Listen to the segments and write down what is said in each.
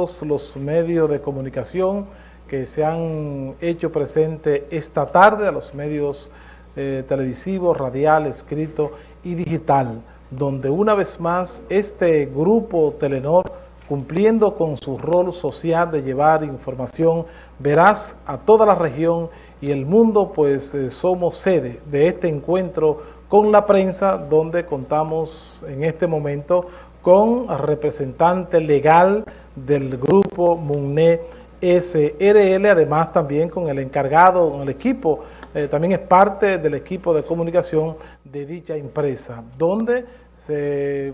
los medios de comunicación que se han hecho presente esta tarde, a los medios eh, televisivos, radial, escrito y digital, donde una vez más este grupo Telenor, cumpliendo con su rol social de llevar información veraz a toda la región y el mundo, pues eh, somos sede de este encuentro con la prensa, donde contamos en este momento con representante legal del grupo MUNE SRL, además también con el encargado, con el equipo, eh, también es parte del equipo de comunicación de dicha empresa, donde se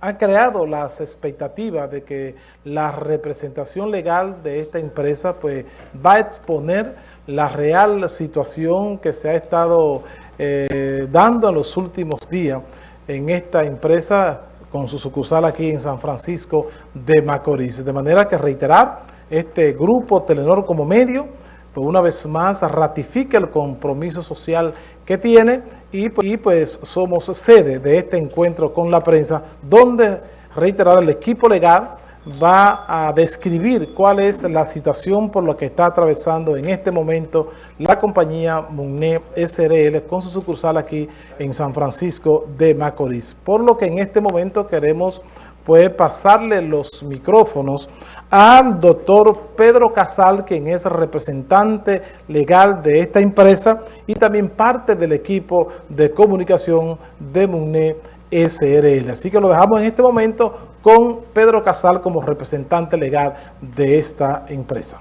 han creado las expectativas de que la representación legal de esta empresa pues va a exponer la real situación que se ha estado eh, dando en los últimos días en esta empresa con su sucursal aquí en San Francisco de Macorís. De manera que reiterar, este grupo Telenor como medio, pues una vez más ratifica el compromiso social que tiene y, y pues somos sede de este encuentro con la prensa, donde reiterar el equipo legal va a describir cuál es la situación por la que está atravesando en este momento la compañía Mugne SRL con su sucursal aquí en San Francisco de Macorís. Por lo que en este momento queremos pues, pasarle los micrófonos al doctor Pedro Casal, quien es representante legal de esta empresa y también parte del equipo de comunicación de Mugne SRL. Así que lo dejamos en este momento con Pedro Casal como representante legal de esta empresa.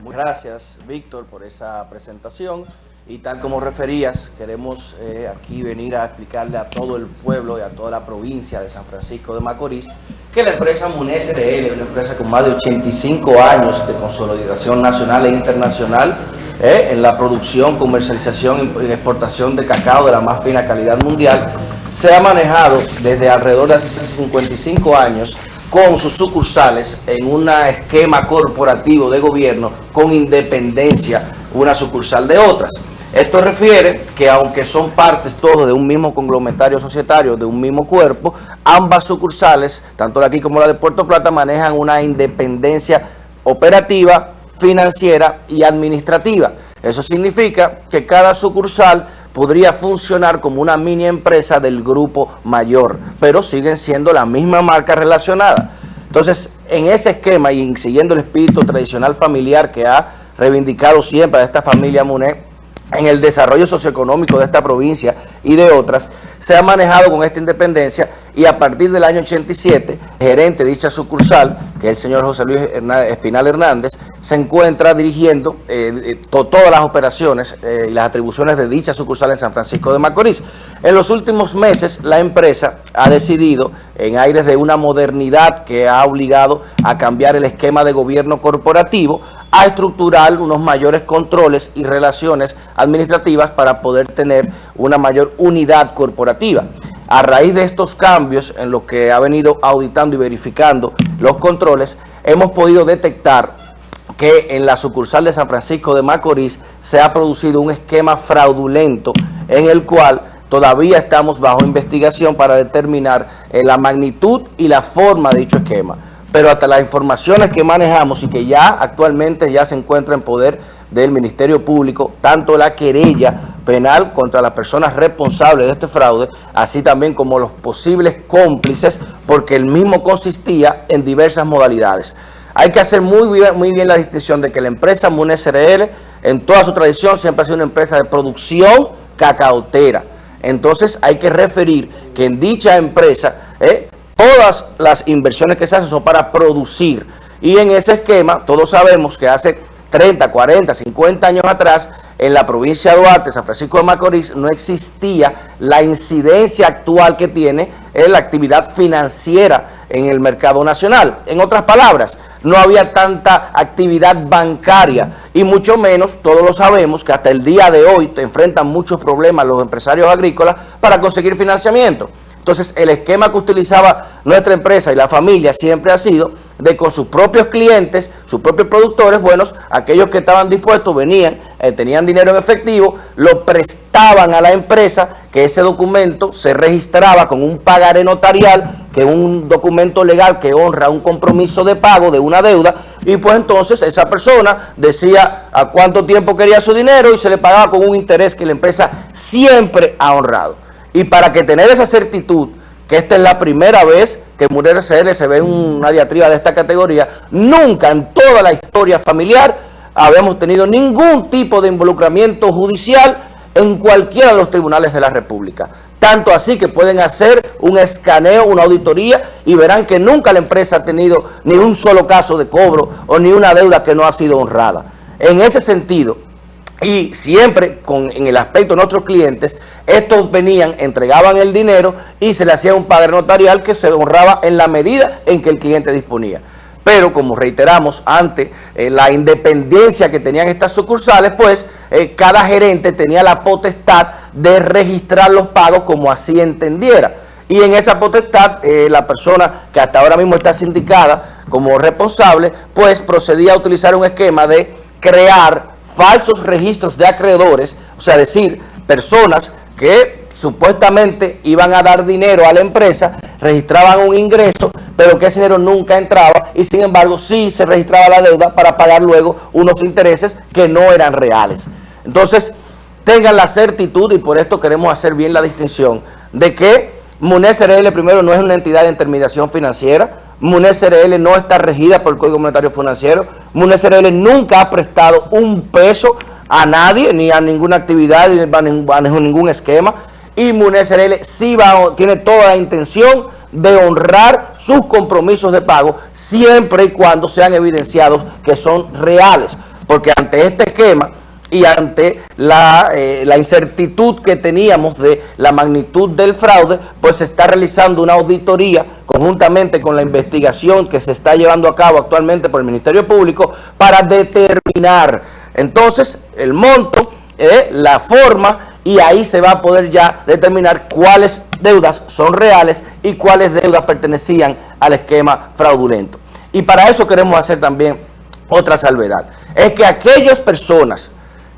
Muchas gracias, Víctor, por esa presentación. Y tal como referías, queremos eh, aquí venir a explicarle a todo el pueblo y a toda la provincia de San Francisco de Macorís que la empresa MUNES SRL una empresa con más de 85 años de consolidación nacional e internacional eh, en la producción, comercialización y exportación de cacao de la más fina calidad mundial se ha manejado desde alrededor de hace 55 años con sus sucursales en un esquema corporativo de gobierno con independencia una sucursal de otras. Esto refiere que aunque son partes todos de un mismo conglomerario societario, de un mismo cuerpo, ambas sucursales, tanto la aquí como la de Puerto Plata, manejan una independencia operativa, financiera y administrativa. Eso significa que cada sucursal podría funcionar como una mini empresa del grupo mayor, pero siguen siendo la misma marca relacionada. Entonces, en ese esquema y siguiendo el espíritu tradicional familiar que ha reivindicado siempre a esta familia Muné, en el desarrollo socioeconómico de esta provincia y de otras, se ha manejado con esta independencia y a partir del año 87, el gerente de dicha sucursal, que es el señor José Luis Espinal Hernández, se encuentra dirigiendo eh, eh, todas las operaciones eh, y las atribuciones de dicha sucursal en San Francisco de Macorís. En los últimos meses, la empresa ha decidido, en aires de una modernidad que ha obligado a cambiar el esquema de gobierno corporativo, a estructurar unos mayores controles y relaciones administrativas para poder tener una mayor unidad corporativa. A raíz de estos cambios en lo que ha venido auditando y verificando los controles, hemos podido detectar que en la sucursal de San Francisco de Macorís se ha producido un esquema fraudulento en el cual todavía estamos bajo investigación para determinar eh, la magnitud y la forma de dicho esquema pero hasta las informaciones que manejamos y que ya actualmente ya se encuentra en poder del Ministerio Público, tanto la querella penal contra las personas responsables de este fraude, así también como los posibles cómplices, porque el mismo consistía en diversas modalidades. Hay que hacer muy bien, muy bien la distinción de que la empresa MUNE SRL, en toda su tradición, siempre ha sido una empresa de producción cacaotera. Entonces hay que referir que en dicha empresa eh, Todas las inversiones que se hacen son para producir. Y en ese esquema, todos sabemos que hace 30, 40, 50 años atrás, en la provincia de Duarte, San Francisco de Macorís, no existía la incidencia actual que tiene en la actividad financiera en el mercado nacional. En otras palabras, no había tanta actividad bancaria y mucho menos, todos lo sabemos, que hasta el día de hoy enfrentan muchos problemas los empresarios agrícolas para conseguir financiamiento. Entonces, el esquema que utilizaba nuestra empresa y la familia siempre ha sido de con sus propios clientes, sus propios productores, buenos, aquellos que estaban dispuestos, venían, eh, tenían dinero en efectivo, lo prestaban a la empresa, que ese documento se registraba con un pagaré notarial que un documento legal que honra un compromiso de pago de una deuda y pues entonces esa persona decía a cuánto tiempo quería su dinero y se le pagaba con un interés que la empresa siempre ha honrado. Y para que tener esa certitud, que esta es la primera vez que Mujer SL se ve una diatriba de esta categoría, nunca en toda la historia familiar habíamos tenido ningún tipo de involucramiento judicial en cualquiera de los tribunales de la República. Tanto así que pueden hacer un escaneo, una auditoría y verán que nunca la empresa ha tenido ni un solo caso de cobro o ni una deuda que no ha sido honrada. En ese sentido, y siempre con, en el aspecto de nuestros clientes, estos venían, entregaban el dinero y se le hacía un padre notarial que se honraba en la medida en que el cliente disponía pero como reiteramos, ante eh, la independencia que tenían estas sucursales, pues eh, cada gerente tenía la potestad de registrar los pagos como así entendiera. Y en esa potestad, eh, la persona que hasta ahora mismo está sindicada como responsable, pues procedía a utilizar un esquema de crear falsos registros de acreedores, o sea, decir, personas que supuestamente iban a dar dinero a la empresa, registraban un ingreso, pero que ese dinero nunca entraba y sin embargo sí se registraba la deuda para pagar luego unos intereses que no eran reales. Entonces, tengan la certitud, y por esto queremos hacer bien la distinción, de que MUNES RL primero no es una entidad de intermediación financiera, MUNES RL no está regida por el Código Monetario Financiero, MUNES RL nunca ha prestado un peso a nadie, ni a ninguna actividad, ni a ningún esquema, y MUNESRL sí va, tiene toda la intención de honrar sus compromisos de pago siempre y cuando sean evidenciados que son reales. Porque ante este esquema y ante la, eh, la, incertitud que teníamos de la magnitud del fraude, pues se está realizando una auditoría conjuntamente con la investigación que se está llevando a cabo actualmente por el Ministerio Público para determinar entonces el monto, eh, la forma y ahí se va a poder ya determinar cuáles deudas son reales y cuáles deudas pertenecían al esquema fraudulento. Y para eso queremos hacer también otra salvedad. Es que aquellas personas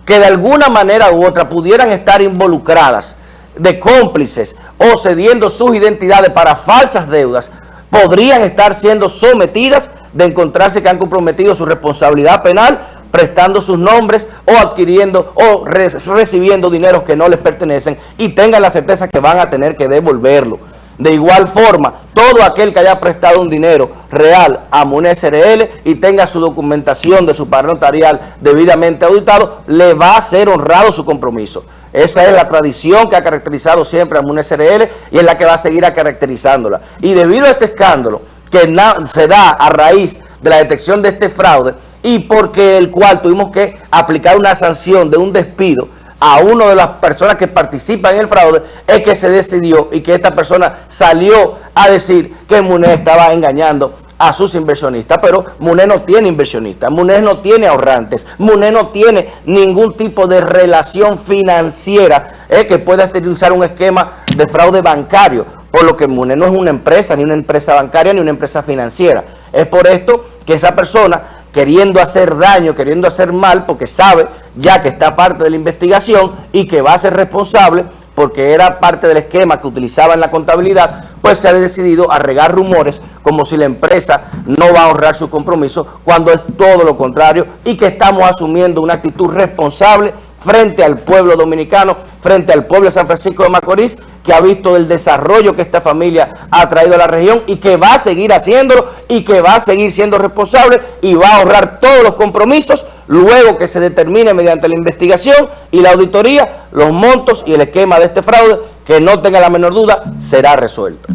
que de alguna manera u otra pudieran estar involucradas de cómplices o cediendo sus identidades para falsas deudas, podrían estar siendo sometidas de encontrarse que han comprometido su responsabilidad penal prestando sus nombres o adquiriendo o recibiendo dineros que no les pertenecen y tengan la certeza que van a tener que devolverlo. De igual forma, todo aquel que haya prestado un dinero real a MUNES SRL y tenga su documentación de su padrón notarial debidamente auditado, le va a ser honrado su compromiso. Esa es la tradición que ha caracterizado siempre a MUNES SRL y es la que va a seguir caracterizándola. Y debido a este escándalo que se da a raíz de la detección de este fraude, y porque el cual tuvimos que aplicar una sanción de un despido a una de las personas que participan en el fraude, es que se decidió y que esta persona salió a decir que MUNE estaba engañando a sus inversionistas, pero MUNE no tiene inversionistas, MUNE no tiene ahorrantes, MUNE no tiene ningún tipo de relación financiera eh, que pueda utilizar un esquema de fraude bancario, por lo que MUNE no es una empresa, ni una empresa bancaria, ni una empresa financiera. Es por esto que esa persona queriendo hacer daño, queriendo hacer mal, porque sabe ya que está parte de la investigación y que va a ser responsable porque era parte del esquema que utilizaba en la contabilidad, pues se ha decidido a regar rumores como si la empresa no va a honrar su compromiso, cuando es todo lo contrario y que estamos asumiendo una actitud responsable frente al pueblo dominicano, frente al pueblo de San Francisco de Macorís, que ha visto el desarrollo que esta familia ha traído a la región y que va a seguir haciéndolo y que va a seguir siendo responsable y va a ahorrar todos los compromisos luego que se determine mediante la investigación y la auditoría los montos y el esquema de este fraude, que no tenga la menor duda, será resuelto.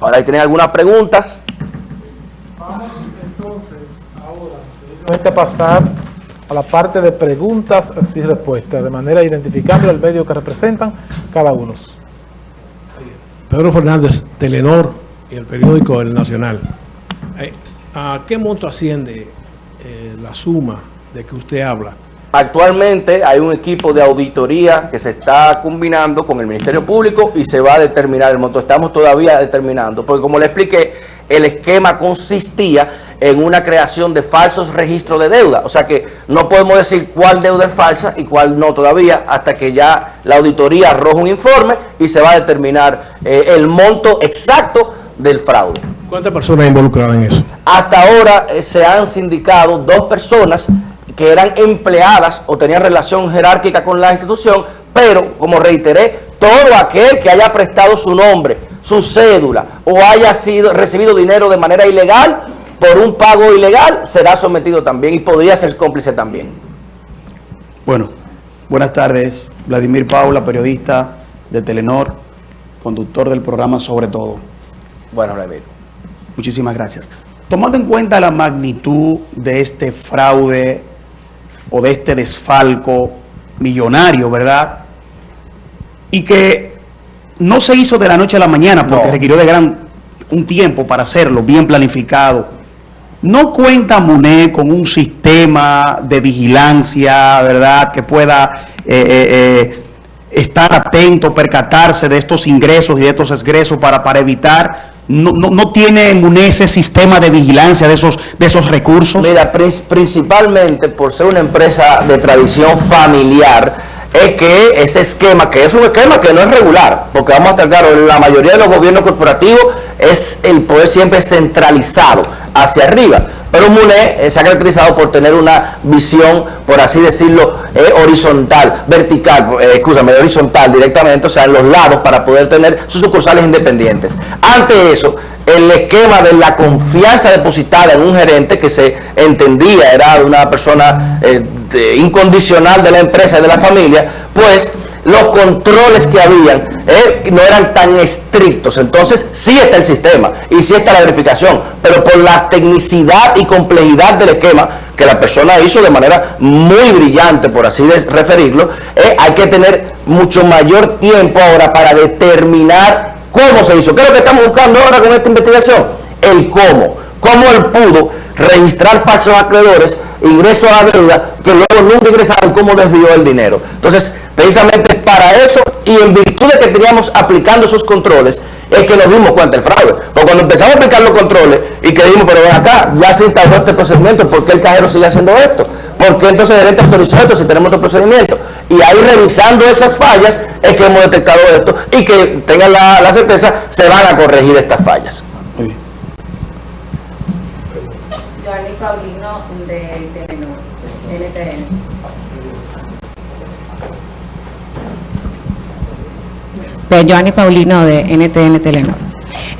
Ahora, ¿hay tienen algunas preguntas? Vamos entonces ahora a pasar a la parte de preguntas y respuestas, de manera identificando el medio que representan cada uno. Pedro Fernández, Telenor y el periódico El Nacional. Eh, ¿A qué monto asciende eh, la suma de que usted habla? Actualmente hay un equipo de auditoría que se está combinando con el Ministerio Público y se va a determinar el monto. Estamos todavía determinando, porque como le expliqué, el esquema consistía en una creación de falsos registros de deuda. O sea que no podemos decir cuál deuda es falsa y cuál no todavía, hasta que ya la auditoría arroja un informe y se va a determinar eh, el monto exacto del fraude. ¿Cuántas personas involucradas en eso? Hasta ahora eh, se han sindicado dos personas que eran empleadas o tenían relación jerárquica con la institución, pero, como reiteré, todo aquel que haya prestado su nombre, su cédula o haya sido recibido dinero de manera ilegal por un pago ilegal, será sometido también y podría ser cómplice también. Bueno, buenas tardes. Vladimir Paula, periodista de Telenor, conductor del programa Sobre Todo. Bueno, Vladimir. Muchísimas gracias. Tomando en cuenta la magnitud de este fraude o de este desfalco millonario, ¿verdad? Y que no se hizo de la noche a la mañana porque No. requirió de gran un tiempo para hacerlo, bien planificado. ¿No cuenta MUNE con un sistema de vigilancia, verdad, que pueda eh, eh, eh, estar atento, percatarse de estos ingresos y de estos egresos para, para evitar? ¿No, no, no tiene MUNE ese sistema de vigilancia de esos, de esos recursos? Mira, prin- principalmente por ser una empresa de tradición familiar, es que ese esquema, que es un esquema que no es regular, porque vamos a estar claros, la mayoría de los gobiernos corporativos es el poder siempre centralizado hacia arriba. Pero MUNE eh, se ha caracterizado por tener una visión, por así decirlo, eh, horizontal, vertical, eh, escúchame, horizontal directamente, o sea, en los lados para poder tener sus sucursales independientes. Ante eso, el esquema de la confianza depositada en un gerente que se entendía era una persona eh, incondicional de la empresa y de la familia, pues los controles que habían eh, no eran tan estrictos. Entonces sí está el sistema y sí está la verificación, pero por la tecnicidad y complejidad del esquema que la persona hizo de manera muy brillante, por así referirlo, eh, hay que tener mucho mayor tiempo ahora para determinar cómo se hizo. ¿Qué es lo que estamos buscando ahora con esta investigación? El cómo. Cómo él pudo registrar falsos acreedores, ingresos a deuda, que luego nunca ingresaron, cómo desvió el dinero. Entonces, precisamente para eso y en virtud de que teníamos aplicando esos controles, es que nos dimos cuenta del fraude. Porque cuando empezamos a aplicar los controles y que dijimos, pero ven acá, ya se instauró este procedimiento, ¿por qué el cajero sigue haciendo esto? ¿Por qué entonces el gerente autorizó esto si tenemos otro procedimiento? Y ahí revisando esas fallas es que hemos detectado esto y que tengan la certeza, se van a corregir estas fallas. Pues Joanny Paulino de NTN Telenor.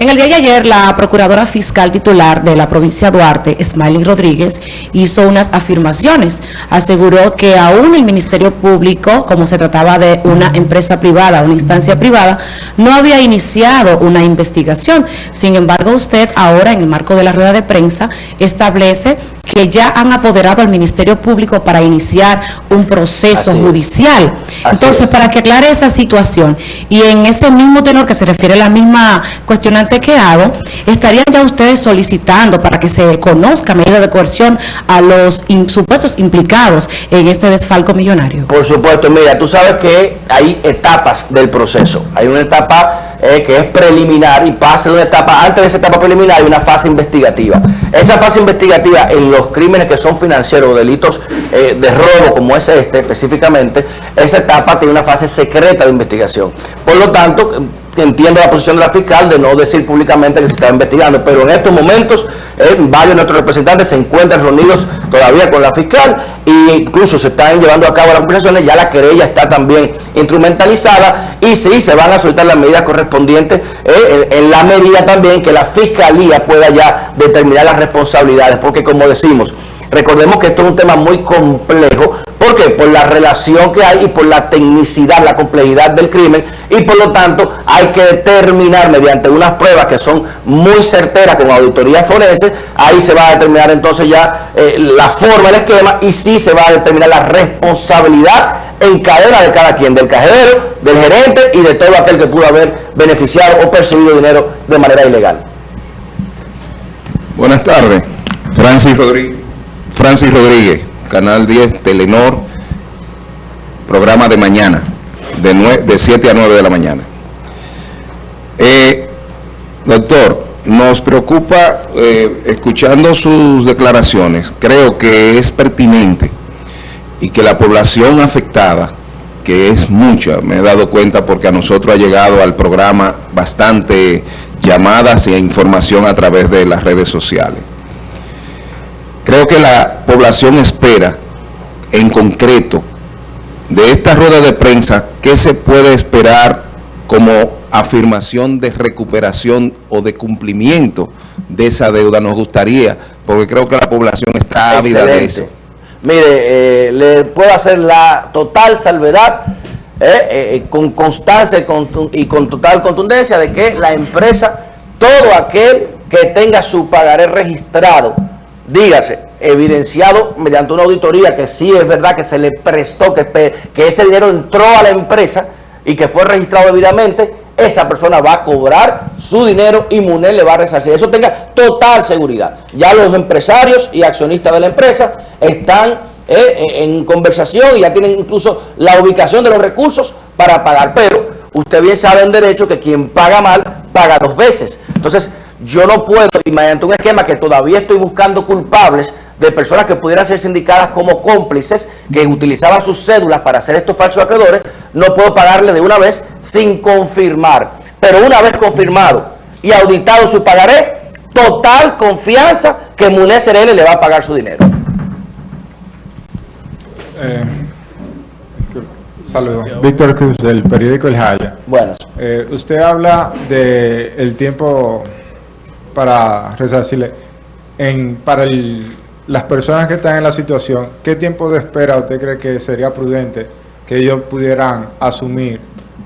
En el día de ayer, la procuradora fiscal titular de la provincia de Duarte, Smiley Rodríguez, hizo unas afirmaciones. Aseguró que aún el Ministerio Público, como se trataba de una empresa privada, una instancia privada, no había iniciado una investigación. Sin embargo, usted ahora, en el marco de la rueda de prensa, establece que ya han apoderado al Ministerio Público para iniciar un proceso Así judicial. Entonces, es. para que aclare esa situación y en ese mismo tenor que se refiere a la misma cuestionante que hago, estarían ya ustedes solicitando para que se conozca medida de coerción a los supuestos implicados en este desfalco millonario. Por supuesto, mira, tú sabes que hay etapas del proceso. Hay una etapa eh, que es preliminar y pasa de una etapa, antes de esa etapa preliminar hay una fase investigativa. Esa fase investigativa en los crímenes que son financieros o delitos eh, de robo como es este específicamente, esa etapa tiene una fase secreta de investigación. Por lo tanto, entiendo la posición de la fiscal de no decir públicamente que se está investigando, pero en estos momentos eh, varios de nuestros representantes se encuentran reunidos todavía con la fiscal e incluso se están llevando a cabo las conversaciones, ya la querella está también instrumentalizada y sí, se van a soltar las medidas correspondientes eh, en la medida también que la fiscalía pueda ya determinar las responsabilidades, porque como decimos, Recordemos que esto es un tema muy complejo. ¿Por qué? Por la relación que hay y por la tecnicidad, la complejidad del crimen. Y por lo tanto hay que determinar mediante unas pruebas que son muy certeras con auditoría forense. Ahí se va a determinar entonces ya eh, la forma del esquema y sí se va a determinar la responsabilidad en cadena de cada quien, del cajero, del gerente y de todo aquel que pudo haber beneficiado o percibido dinero de manera ilegal. Buenas tardes, Francis Rodríguez, Francis Rodríguez, Canal 10, Telenor, programa de mañana, de, de 7 a 9 de la mañana. Eh, doctor, nos preocupa, eh, escuchando sus declaraciones, creo que es pertinente y que la población afectada, que es mucha, me he dado cuenta porque a nosotros ha llegado al programa bastante llamadas e información a través de las redes sociales. Creo que la población espera, en concreto, de esta rueda de prensa, ¿qué se puede esperar como afirmación de recuperación o de cumplimiento de esa deuda? Nos gustaría, porque creo que la población está ávida de eso. Mire, eh, le puedo hacer la total salvedad, eh, eh, con constancia y con, y con total contundencia de que la empresa, todo aquel que tenga su pagaré registrado, dígase, evidenciado mediante una auditoría que sí es verdad que se le prestó, que, que ese dinero entró a la empresa y que fue registrado debidamente, esa persona va a cobrar su dinero y MUNED le va a resarcir. Eso tenga total seguridad. Ya los empresarios y accionistas de la empresa están eh, eh, en conversación y ya tienen incluso la ubicación de los recursos para pagar. Pero usted bien sabe en derecho que quien paga mal, paga dos veces. Entonces, yo no puedo, y mediante un esquema que todavía estoy buscando culpables de personas que pudieran ser sindicadas como cómplices, que utilizaban sus cédulas para hacer estos falsos acreedores, no puedo pagarle de una vez sin confirmar. Pero una vez confirmado y auditado su pagaré, total confianza que MUNED CRL le va a pagar su dinero. Eh, Saludos. Víctor Cruz, del periódico El Jaya. Bueno, Eh, usted habla de el tiempo para resarcirle. En, para el- las personas que están en la situación, ¿qué tiempo de espera usted cree que sería prudente que ellos pudieran asumir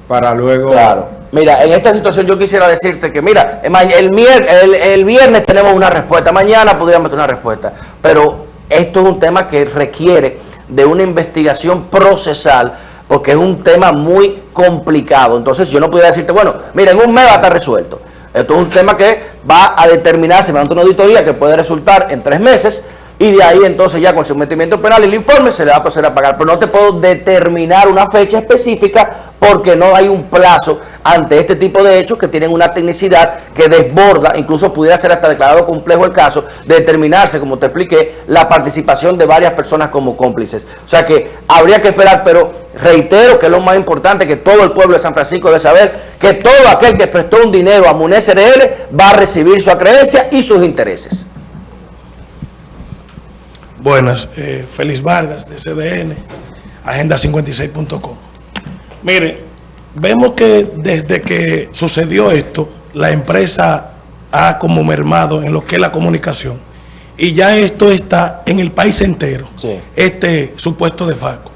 para luego... Claro. Mira, en esta situación yo quisiera decirte que, mira, el, mier- el, el viernes tenemos una respuesta, mañana podríamos tener una respuesta, pero esto es un tema que requiere de una investigación procesal porque es un tema muy complicado. Entonces yo no pudiera decirte, bueno, mira, en un mes va a estar resuelto. Esto es un tema que va a determinarse mediante una auditoría que puede resultar en tres meses y de ahí entonces ya con el sometimiento penal el informe se le va a proceder a pagar. Pero no te puedo determinar una fecha específica porque no hay un plazo ante este tipo de hechos que tienen una tecnicidad que desborda, incluso pudiera ser hasta declarado complejo el caso, de determinarse, como te expliqué, la participación de varias personas como cómplices. O sea que habría que esperar, pero reitero que es lo más importante que todo el pueblo de San Francisco debe saber, que todo aquel que prestó un dinero a MUNED SRL va a recibir su acreencia y sus intereses. Buenas, eh, Félix Vargas de CDN, agenda56.com. Mire, vemos que desde que sucedió esto, la empresa ha como mermado en lo que es la comunicación. Y ya esto está en el país entero, Sí. este supuesto defalco.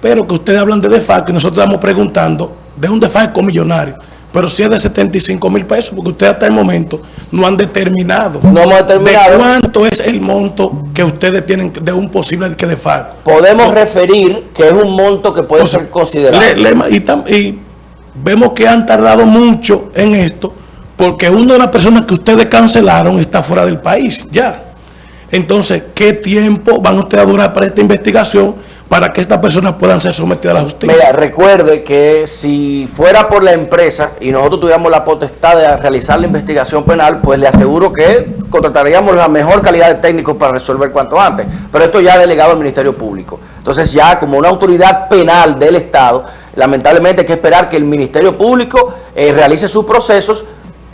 Pero que ustedes hablan de defalco y nosotros estamos preguntando de un defalco millonario. Pero si es de 75 mil pesos, porque ustedes hasta el momento no han determinado. No hemos determinado. ¿De cuánto es el monto que ustedes tienen de un posible que defalco? Podemos referir que es un monto que puede ser considerado. Le- le- y, tam- y vemos que han tardado mucho en esto, porque una de las personas que ustedes cancelaron está fuera del país, ya. Entonces, ¿qué tiempo van ustedes a durar para esta investigación para que estas personas puedan ser sometidas a la justicia? Mira, recuerde que si fuera por la empresa y nosotros tuviéramos la potestad de realizar la investigación penal, pues le aseguro que contrataríamos la mejor calidad de técnicos para resolver cuanto antes. Pero esto ya ha delegado al Ministerio Público. Entonces ya como una autoridad penal del Estado, lamentablemente hay que esperar que el Ministerio Público eh, realice sus procesos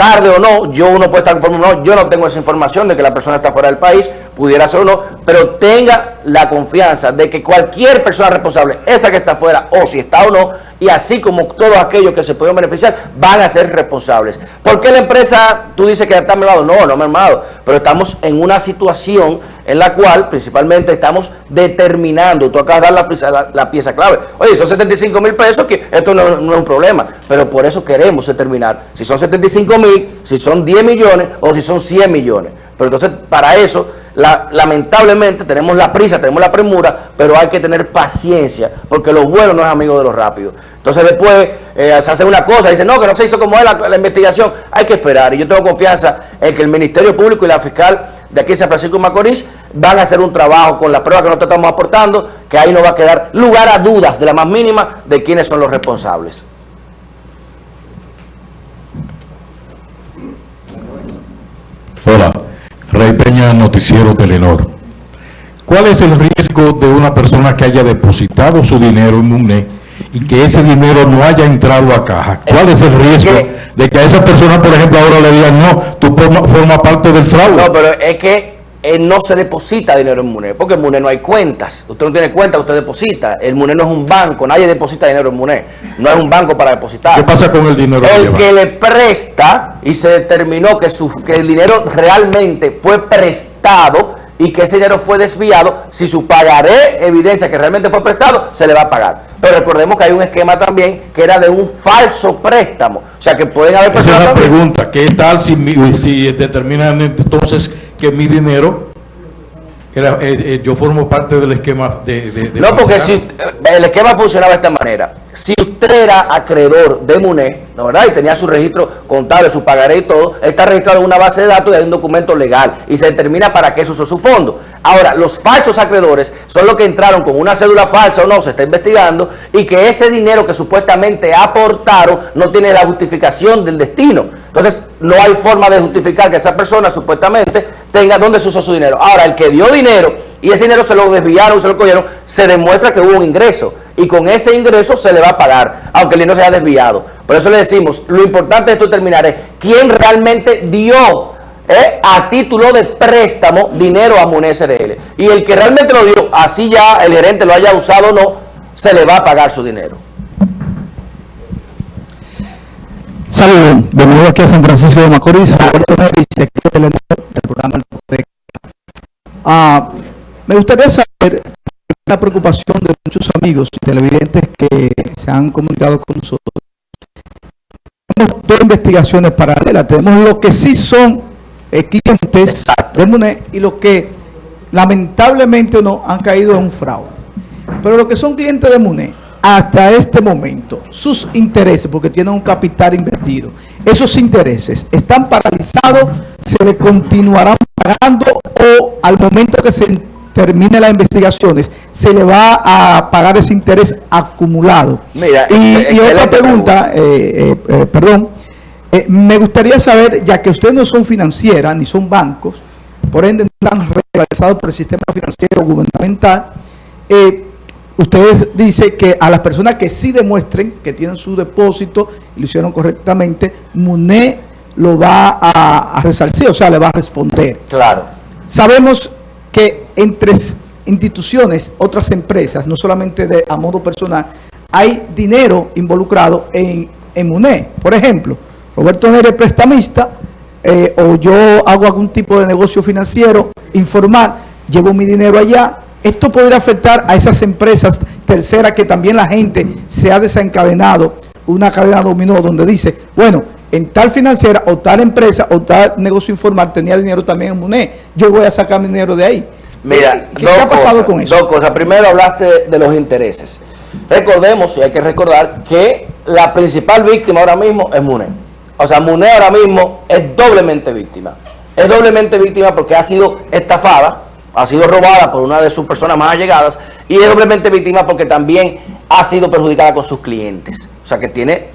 tarde o no, yo uno puede estar conforme o no, yo no tengo esa información de que la persona está fuera del país, pudiera ser o no, pero tenga la confianza de que cualquier persona responsable, esa que está fuera o si está o no, y así como todos aquellos que se pueden beneficiar, van a ser responsables. ¿Por qué la empresa, tú dices que está mermado? No, no mermado, pero estamos en una situación en la cual principalmente estamos determinando, tú acabas de dar la- la pieza clave, oye, son 75 mil pesos, que esto no, no es un problema, pero por eso queremos determinar si son 75 mil, si son 10 millones o si son 100 millones. Pero entonces, para eso, la- lamentablemente tenemos la prisa, tenemos la premura, pero hay que tener paciencia, porque lo bueno no es amigo de lo rápido. Entonces después eh, se hace una cosa, dice, no, que no se hizo como es la, investigación, hay que esperar. Y yo tengo confianza en que el Ministerio Público y la fiscal de aquí San Francisco de Macorís van a hacer un trabajo con la prueba que nosotros estamos aportando, que ahí no va a quedar lugar a dudas de la más mínima de quiénes son los responsables. Hola, Rey Peña, Noticiero Telenor. ¿Cuál es el riesgo de una persona que haya depositado su dinero en MUNE y que ese dinero no haya entrado a caja? ¿Cuál es el riesgo de que a esa persona, por ejemplo, ahora le digan, no, tú formas forma parte del fraude? No, pero es que eh, no se deposita dinero en MUNE, porque en MUNE no hay cuentas. Usted no tiene cuenta, usted deposita. El MUNE no es un banco, nadie deposita dinero en MUNE. No es un banco para depositar. ¿Qué pasa con el dinero? que El que le presta y se determinó que, su, que el dinero realmente fue prestado y que ese dinero fue desviado, si su pagaré evidencia que realmente fue prestado, se le va a pagar. Pero recordemos que hay un esquema también que era de un falso préstamo. O sea que pueden haber Esa es personas la pregunta. ¿Qué tal si, si determinan entonces que mi dinero, era, eh, eh, yo formo parte del esquema de... de- de No, porque si eh, el esquema funcionaba de esta manera. Si usted era acreedor de MUNE, ¿no verdad? Y tenía su registro contable, su pagaré y todo, está registrado en una base de datos y hay un documento legal y se determina para qué se usó su fondo. Ahora, los falsos acreedores son los que entraron con una cédula falsa o no, se está investigando, y que ese dinero que supuestamente aportaron no tiene la justificación del destino. Entonces, no hay forma de justificar que esa persona supuestamente tenga dónde se usó su dinero. Ahora, el que dio dinero y ese dinero se lo desviaron, se lo cogieron, se demuestra que hubo un ingreso. Y con ese ingreso se le va a pagar, aunque el dinero se haya desviado. Por eso le decimos, lo importante de esto terminar es quién realmente dio eh, a título de préstamo dinero a MUNE SRL. Y el que realmente lo dio, así ya el gerente lo haya usado o no, se le va a pagar su dinero. Saludos, bienvenido aquí a San Francisco de Macorís, Roberto del programa. Ah, me gustaría saber la preocupación de muchos amigos televidentes que se han comunicado con nosotros. Tenemos dos investigaciones paralelas, tenemos lo que sí son eh, clientes del MUNE y los que lamentablemente o no han caído en un fraude. Pero los que son clientes de MUNE, hasta este momento, sus intereses, porque tienen un capital invertido, esos intereses están paralizados, se le continuarán pagando o al momento que se termine las investigaciones, se le va a pagar ese interés acumulado. Mira, y, y otra pregunta, eh, eh, eh, perdón, eh, me gustaría saber, ya que ustedes no son financieras ni son bancos, por ende no están regularizado por el sistema financiero gubernamental, ustedes dicen que a las personas que sí demuestren que tienen su depósito y lo hicieron correctamente, MUNE lo va a, a resarcir, o sea, le va a responder. Claro. Sabemos que entre instituciones, otras empresas, no solamente de a modo personal, hay dinero involucrado en, en. Por ejemplo, Roberto Nere es prestamista, eh, o yo hago algún tipo de negocio financiero informal, llevo mi dinero allá. Esto podría afectar a esas empresas terceras que también la gente se ha desencadenado, una cadena dominó donde dice, bueno, en tal financiera o tal empresa o tal negocio informal tenía dinero también en MUNE, yo voy a sacar mi dinero de ahí. Mira, ¿Qué, dos qué ha pasado cosas, con eso? Dos cosas. Primero hablaste de, de los intereses. Recordemos, y hay que recordar, que la principal víctima ahora mismo es MUNE. O sea, MUNE ahora mismo es doblemente víctima. Es doblemente víctima porque ha sido estafada, ha sido robada por una de sus personas más allegadas y es doblemente víctima porque también ha sido perjudicada con sus clientes. O sea, que tiene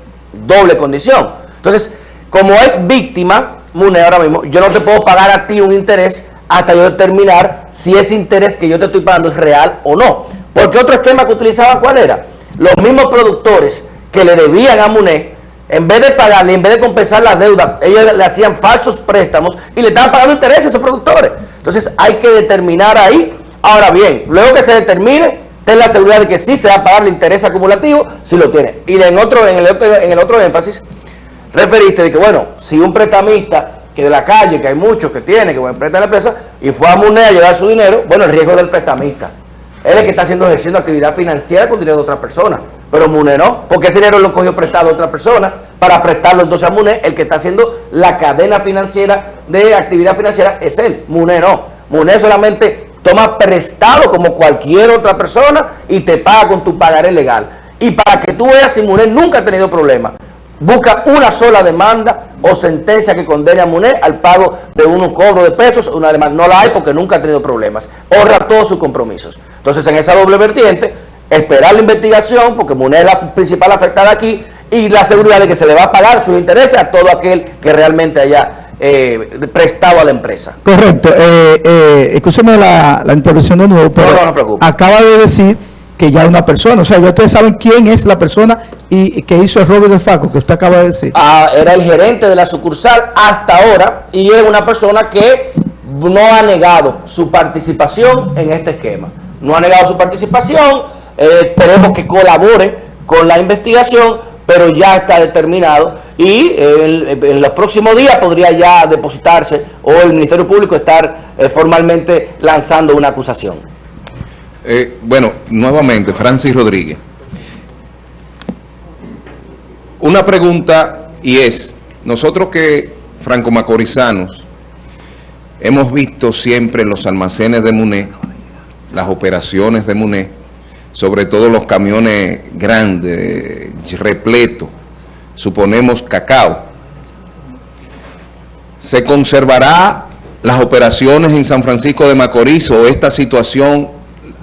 doble condición. Entonces, como es víctima, MUNE ahora mismo, yo no te puedo pagar a ti un interés hasta yo determinar si ese interés que yo te estoy pagando es real o no. Porque otro esquema que utilizaban, ¿cuál era? Los mismos productores que le debían a MUNE, en vez de pagarle, en vez de compensar la deuda, ellos le hacían falsos préstamos y le estaban pagando intereses a esos productores. Entonces hay que determinar ahí. Ahora bien, luego que se determine, ten la seguridad de que sí se va a pagar el interés acumulativo si lo tiene. Y en, otro, en, el, otro, en el otro énfasis, referiste de que, bueno, si un prestamista que de la calle, que hay muchos que tiene, que bueno, presta a la empresa, y fue a MUNE a llevar su dinero, bueno, el riesgo es del prestamista. Él es el que está haciendo ejerciendo actividad financiera con dinero de otra persona. Pero MUNE no, porque ese dinero lo cogió prestado a otra persona para prestarlo entonces a MUNE. El que está haciendo la cadena financiera de actividad financiera es él. MUNE no. MUNE solamente toma prestado como cualquier otra persona y te paga con tu pagaré legal. Y para que tú veas si MUNE nunca ha tenido problema, busca una sola demanda o sentencia que condene a MUNE al pago de un cobro de pesos, una demanda. No la hay porque nunca ha tenido problemas. Honra todos sus compromisos. Entonces, en esa doble vertiente, esperar la investigación, porque MUNE es la principal afectada aquí, y la seguridad de que se le va a pagar sus intereses a todo aquel que realmente haya eh, prestado a la empresa. Correcto. Eh, eh, escúcheme la, la intervención de nuevo, pero No, no, no acaba de decir que ya una persona. O sea, ya ustedes saben quién es la persona y, que hizo el robo de Faco, que usted acaba de decir. Ah, era el gerente de la sucursal hasta ahora y es una persona que no ha negado su participación en este esquema. No ha negado su participación, eh, esperemos que colabore con la investigación, pero ya está determinado y eh, en, los próximos días podría ya depositarse o el Ministerio Público estar eh, formalmente lanzando una acusación. Eh, bueno, nuevamente, Francis Rodríguez. Una pregunta y es, nosotros que franco-macorizanos hemos visto siempre en los almacenes de MUNE, las operaciones de MUNE, sobre todo los camiones grandes, repletos, suponemos cacao. ¿Se conservará las operaciones en San Francisco de Macorís o esta situación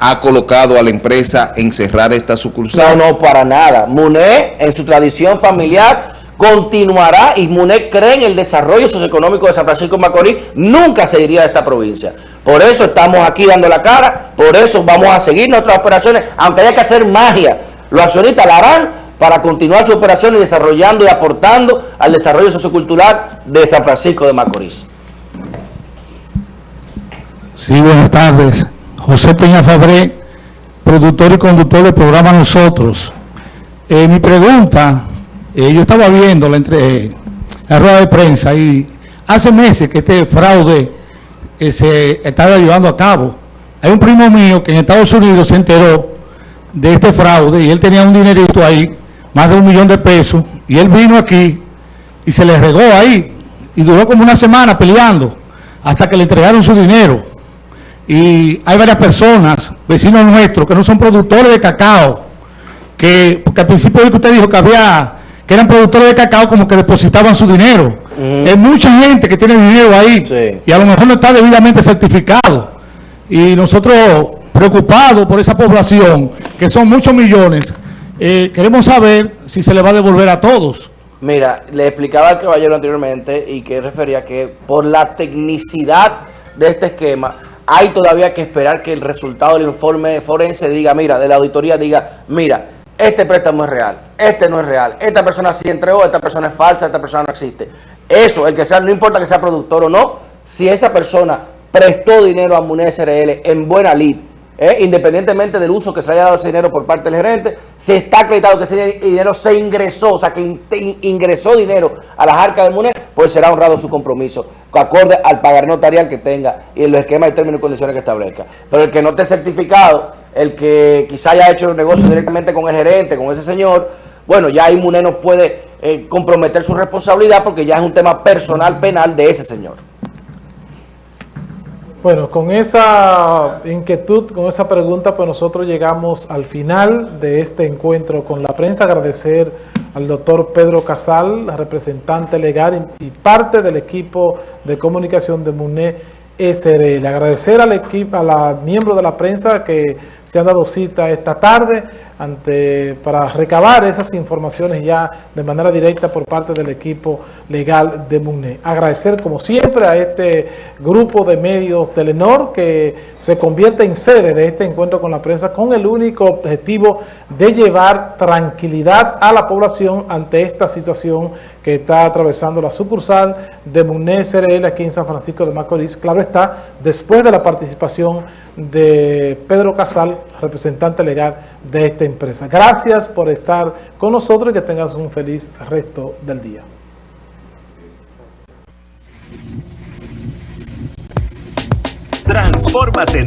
ha colocado a la empresa en cerrar esta sucursal? No, no, para nada. MUNE, en su tradición familiar, continuará y MUNE cree en el desarrollo socioeconómico de San Francisco de Macorís, nunca se iría de esta provincia. Por eso estamos aquí dando la cara, por eso vamos a seguir nuestras operaciones, aunque haya que hacer magia. Los accionistas la harán para continuar su operación y desarrollando y aportando al desarrollo sociocultural de San Francisco de Macorís. Sí, buenas tardes. José Peña Fabré, productor y conductor del programa Nosotros. Eh, mi pregunta, eh, yo estaba viendo la, entre, la rueda de prensa y hace meses que este fraude eh, se estaba llevando a cabo. Hay un primo mío que en Estados Unidos se enteró de este fraude y él tenía un dinerito ahí, más de un millón de pesos, y él vino aquí y se le regó ahí y duró como una semana peleando hasta que le entregaron su dinero y hay varias personas, vecinos nuestros, que no son productores de cacao, que, porque al principio que usted dijo que había, que eran productores de cacao como que depositaban su dinero. Hay mucha gente que tiene dinero ahí y a lo mejor no está debidamente certificado. Y nosotros, preocupados por esa población, que son muchos millones, eh, queremos saber si se le va a devolver a todos. Mira, le explicaba al caballero anteriormente y que refería que por la tecnicidad de este esquema, hay todavía que esperar que el resultado del informe forense diga, mira, de la auditoría diga, mira, este préstamo es real, este no es real, esta persona sí entregó, esta persona es falsa, esta persona no existe. Eso, el que sea, no importa que sea productor o no, si esa persona prestó dinero a MUNE SRL en buena lid, ¿eh? independientemente del uso que se haya dado ese dinero por parte del gerente, se está acreditado que ese dinero se ingresó, o sea, que ingresó dinero a las arcas de MUNE, pues será honrado su compromiso, acorde al pagar notarial que tenga y en los esquemas y términos y condiciones que establezca. Pero el que no esté certificado, el que quizá haya hecho el negocio directamente con el gerente, con ese señor, bueno, ya ahí MUNE no puede eh, comprometer su responsabilidad porque ya es un tema personal penal de ese señor. Bueno, con esa inquietud, con esa pregunta, pues nosotros llegamos al final de este encuentro con la prensa. Agradecer al doctor Pedro Casal, representante legal y parte del equipo de comunicación de MUNE SRL. Agradecer al equipo, a la miembro de la prensa que se han dado cita esta tarde ante para recabar esas informaciones ya de manera directa por parte del equipo legal de MUNE. Agradecer como siempre a este grupo de medios Telenor que se convierte en sede de este encuentro con la prensa con el único objetivo de llevar tranquilidad a la población ante esta situación que está atravesando la sucursal de MUNE SRL aquí en San Francisco de Macorís. Claro está, después de la participación de Pedro Casal, representante legal de esta empresa. Gracias por estar con nosotros y que tengas un feliz resto del día. Transfórmate